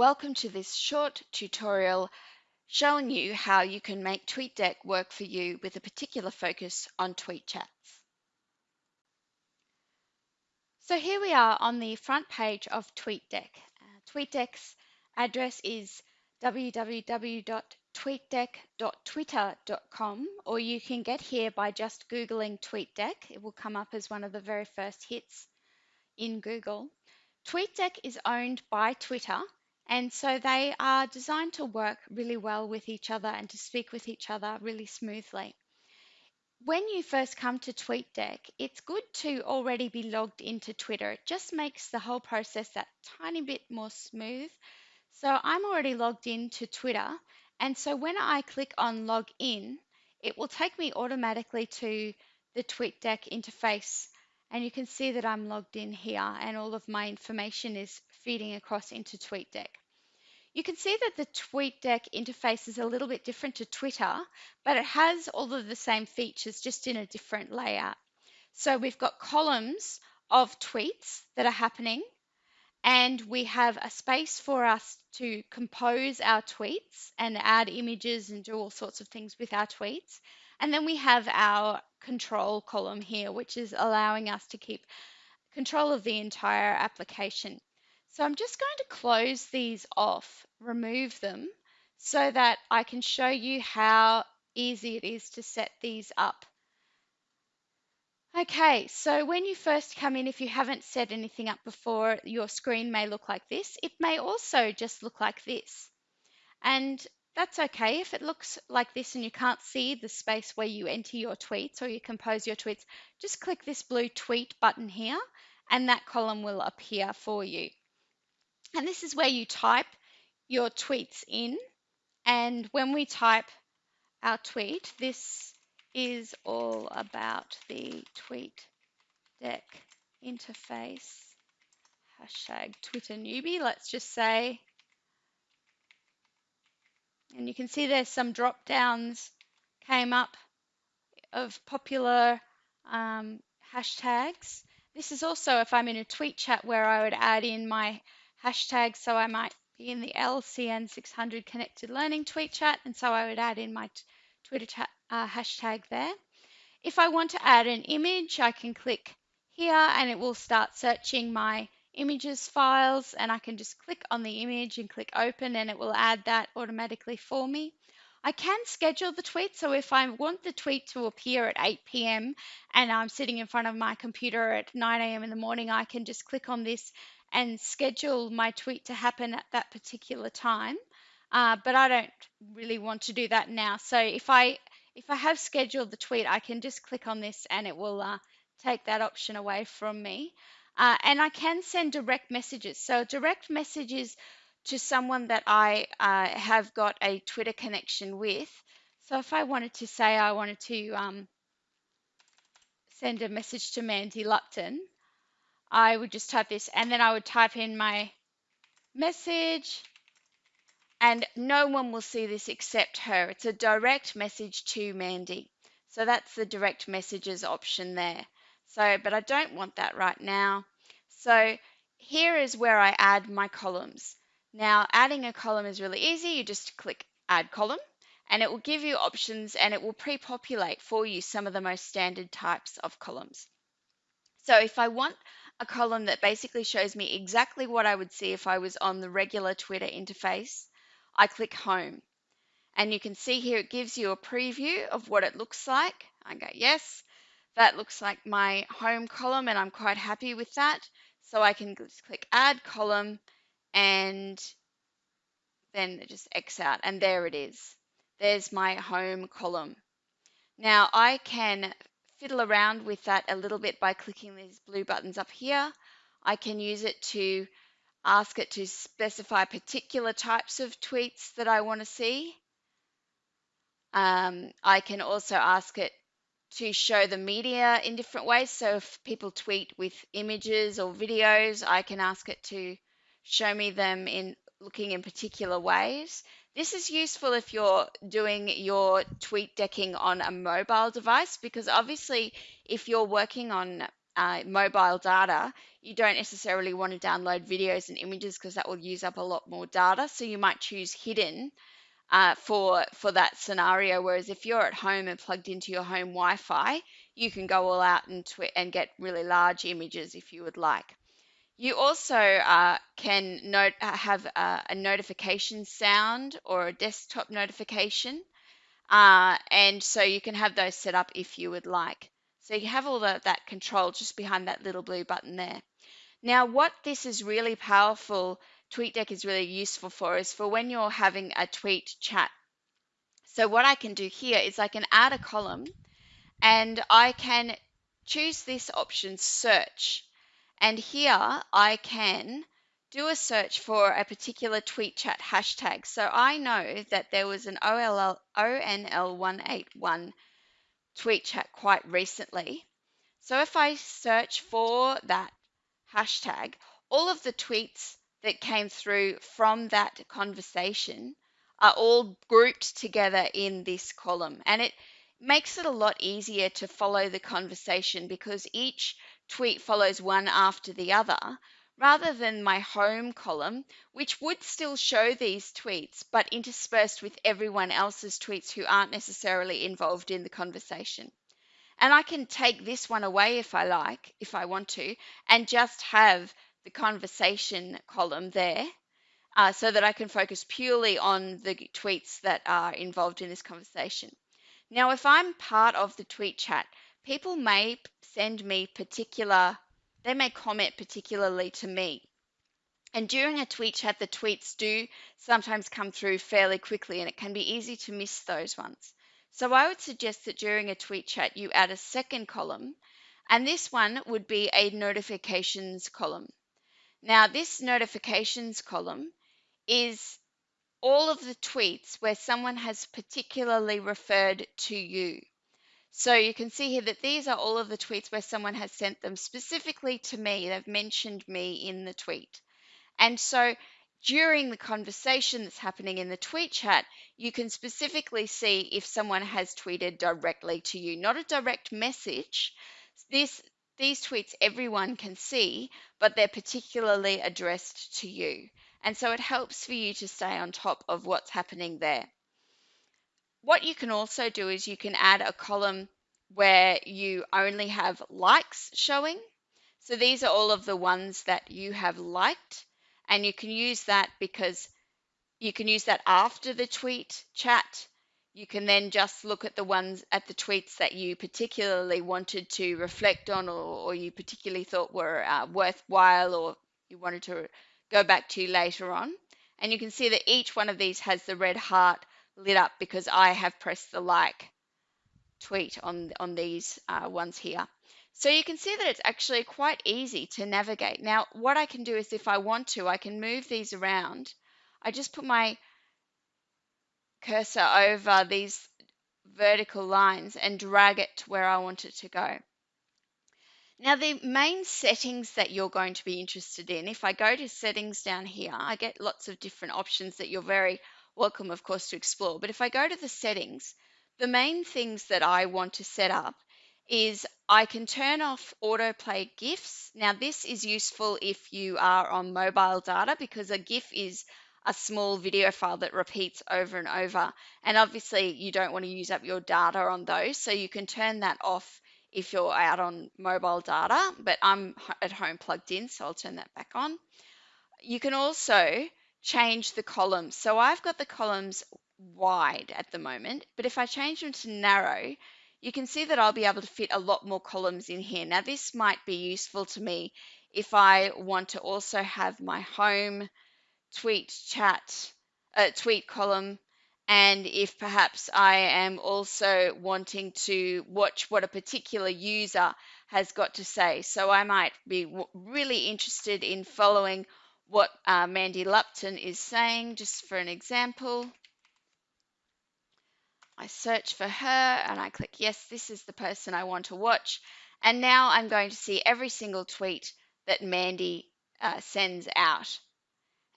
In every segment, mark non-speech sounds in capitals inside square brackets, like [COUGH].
Welcome to this short tutorial showing you how you can make TweetDeck work for you with a particular focus on tweet chats. So here we are on the front page of TweetDeck. Uh, TweetDeck's address is www.tweetdeck.twitter.com or you can get here by just Googling TweetDeck. It will come up as one of the very first hits in Google. TweetDeck is owned by Twitter and so they are designed to work really well with each other and to speak with each other really smoothly. When you first come to TweetDeck, it's good to already be logged into Twitter. It just makes the whole process that tiny bit more smooth. So I'm already logged into Twitter. And so when I click on log in, it will take me automatically to the TweetDeck interface. And you can see that I'm logged in here and all of my information is feeding across into TweetDeck. You can see that the TweetDeck interface is a little bit different to Twitter, but it has all of the same features just in a different layout. So we've got columns of tweets that are happening, and we have a space for us to compose our tweets and add images and do all sorts of things with our tweets. And then we have our control column here, which is allowing us to keep control of the entire application. So I'm just going to close these off, remove them, so that I can show you how easy it is to set these up. Okay, so when you first come in, if you haven't set anything up before, your screen may look like this. It may also just look like this. And that's okay. If it looks like this and you can't see the space where you enter your tweets or you compose your tweets, just click this blue tweet button here and that column will appear for you. And this is where you type your tweets in. And when we type our tweet, this is all about the tweet deck interface. Hashtag Twitter newbie, let's just say. And you can see there's some drop downs came up of popular um, hashtags. This is also if I'm in a tweet chat where I would add in my hashtag. So I might be in the LCN600 connected learning tweet chat. And so I would add in my Twitter chat uh, hashtag there. If I want to add an image, I can click here and it will start searching my images files and I can just click on the image and click open and it will add that automatically for me. I can schedule the tweet. So if I want the tweet to appear at 8 p.m. and I'm sitting in front of my computer at 9 a.m. in the morning, I can just click on this and schedule my tweet to happen at that particular time. Uh, but I don't really want to do that now. So if I if I have scheduled the tweet, I can just click on this and it will uh, take that option away from me. Uh, and I can send direct messages. So direct messages to someone that I uh, have got a Twitter connection with. So if I wanted to say I wanted to um, send a message to Mandy Lupton, I would just type this and then I would type in my message and no one will see this except her. It's a direct message to Mandy. So that's the direct messages option there. So, but I don't want that right now. So here is where I add my columns. Now adding a column is really easy. You just click add column and it will give you options and it will pre-populate for you some of the most standard types of columns. So if I want a column that basically shows me exactly what I would see if I was on the regular Twitter interface. I click home and you can see here it gives you a preview of what it looks like. I go, yes, that looks like my home column and I'm quite happy with that. So I can just click add column and then just X out and there it is. There's my home column. Now I can fiddle around with that a little bit by clicking these blue buttons up here. I can use it to ask it to specify particular types of tweets that I want to see. Um, I can also ask it to show the media in different ways. So if people tweet with images or videos, I can ask it to show me them in looking in particular ways. This is useful if you're doing your tweet decking on a mobile device because obviously if you're working on uh, mobile data, you don't necessarily want to download videos and images because that will use up a lot more data. So you might choose hidden uh, for for that scenario. Whereas if you're at home and plugged into your home Wi-Fi, you can go all out and and get really large images if you would like. You also uh, can note, uh, have a, a, notification sound or a desktop notification. Uh, and so you can have those set up if you would like. So you have all the, that control just behind that little blue button there. Now, what this is really powerful, TweetDeck is really useful for, is for when you're having a tweet chat. So what I can do here is I can add a column and I can choose this option, search. And here I can do a search for a particular tweet chat hashtag. So I know that there was an OLL, ONL181 tweet chat quite recently. So if I search for that hashtag, all of the tweets that came through from that conversation are all grouped together in this column. And it makes it a lot easier to follow the conversation because each tweet follows one after the other rather than my home column, which would still show these tweets, but interspersed with everyone else's tweets who aren't necessarily involved in the conversation. And I can take this one away if I like, if I want to, and just have the conversation column there uh, so that I can focus purely on the tweets that are involved in this conversation. Now, if I'm part of the tweet chat, people may send me particular, they may comment particularly to me. And during a tweet chat, the tweets do sometimes come through fairly quickly, and it can be easy to miss those ones. So I would suggest that during a tweet chat, you add a second column, and this one would be a notifications column. Now, this notifications column is all of the tweets where someone has particularly referred to you. So you can see here that these are all of the tweets where someone has sent them specifically to me. They've mentioned me in the tweet. And so during the conversation that's happening in the tweet chat, you can specifically see if someone has tweeted directly to you, not a direct message. This these tweets everyone can see, but they're particularly addressed to you. And so it helps for you to stay on top of what's happening there. What you can also do is you can add a column where you only have likes showing. So these are all of the ones that you have liked and you can use that because you can use that after the tweet chat. You can then just look at the ones at the tweets that you particularly wanted to reflect on or, or you particularly thought were uh, worthwhile or you wanted to go back to later on. And you can see that each one of these has the red heart lit up because I have pressed the like tweet on, on these uh, ones here. So you can see that it's actually quite easy to navigate. Now, what I can do is if I want to, I can move these around. I just put my cursor over these vertical lines and drag it to where I want it to go. Now, the main settings that you're going to be interested in, if I go to settings down here, I get lots of different options that you're very welcome, of course, to explore. But if I go to the settings, the main things that I want to set up is I can turn off autoplay GIFs. Now this is useful if you are on mobile data because a GIF is a small video file that repeats over and over. And obviously you don't want to use up your data on those. So you can turn that off if you're out on mobile data, but I'm at home plugged in, so I'll turn that back on. You can also change the columns. So I've got the columns wide at the moment, but if I change them to narrow, you can see that I'll be able to fit a lot more columns in here. Now this might be useful to me if I want to also have my home tweet chat, uh, tweet column, and if perhaps I am also wanting to watch what a particular user has got to say. So I might be really interested in following what uh, Mandy Lupton is saying, just for an example. I search for her and I click, yes, this is the person I want to watch. And now I'm going to see every single tweet that Mandy uh, sends out.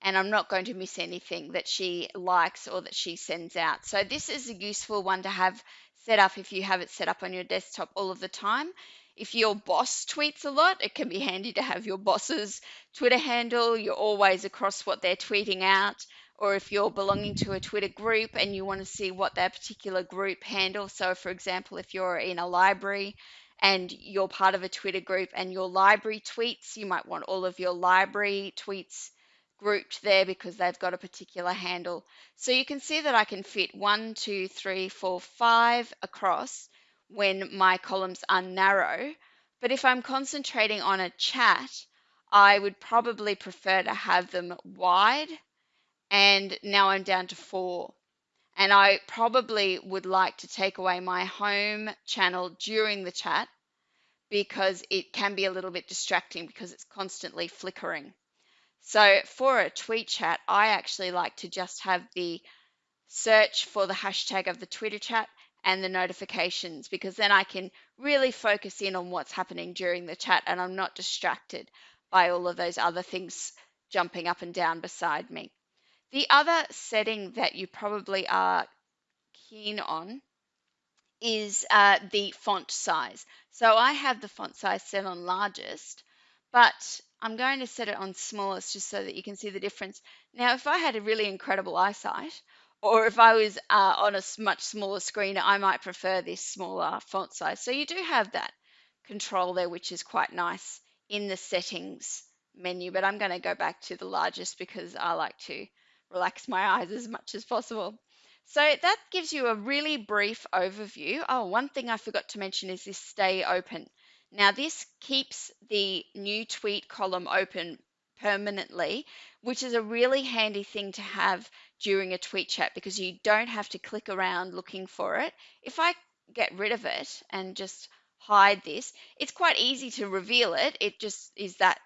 and I'm not going to miss anything that she likes or that she sends out. So this is a useful one to have set up if you have it set up on your desktop all of the time. If your boss tweets a lot, it can be handy to have your boss's Twitter handle. You're always across what they're tweeting out. Or if you're belonging to a Twitter group and you want to see what that particular group handle. So, for example, if you're in a library and you're part of a Twitter group and your library tweets, you might want all of your library tweets grouped there because they've got a particular handle. So you can see that I can fit one, two, three, four, five across when my columns are narrow. But if I'm concentrating on a chat, I would probably prefer to have them wide. And now I'm down to four. And I probably would like to take away my home channel during the chat because it can be a little bit distracting because it's constantly flickering. So for a tweet chat, I actually like to just have the search for the hashtag of the Twitter chat and the notifications because then I can really focus in on what's happening during the chat and I'm not distracted by all of those other things jumping up and down beside me. The other setting that you probably are keen on is uh, the font size. So I have the font size set on largest, but I'm going to set it on smallest just so that you can see the difference. Now, if I had a really incredible eyesight, or if I was uh, on a much smaller screen, I might prefer this smaller font size. So you do have that control there, which is quite nice in the settings menu, but I'm going to go back to the largest because I like to relax my [LAUGHS] eyes as much as possible. So that gives you a really brief overview. Oh, one thing I forgot to mention is this stay open. Now this keeps the new tweet column open permanently, which is a really handy thing to have during a tweet chat because you don't have to click around looking for it. If I get rid of it and just hide this, it's quite easy to reveal it. It just is that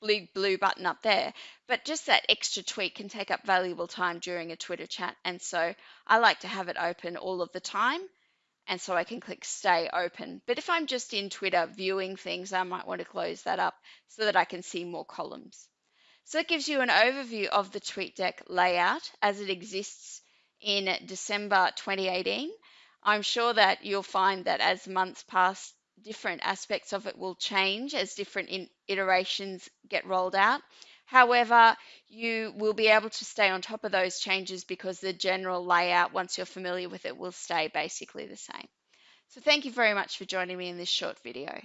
blue blue button up there but just that extra tweet can take up valuable time during a twitter chat and so i like to have it open all of the time and so I can click stay open. But if I'm just in Twitter viewing things, I might want to close that up so that I can see more columns. So it gives you an overview of the TweetDeck layout as it exists in December 2018. I'm sure that you'll find that as months pass, different aspects of it will change as different iterations get rolled out. However, you will be able to stay on top of those changes because the general layout, once you're familiar with it, will stay basically the same. So thank you very much for joining me in this short video.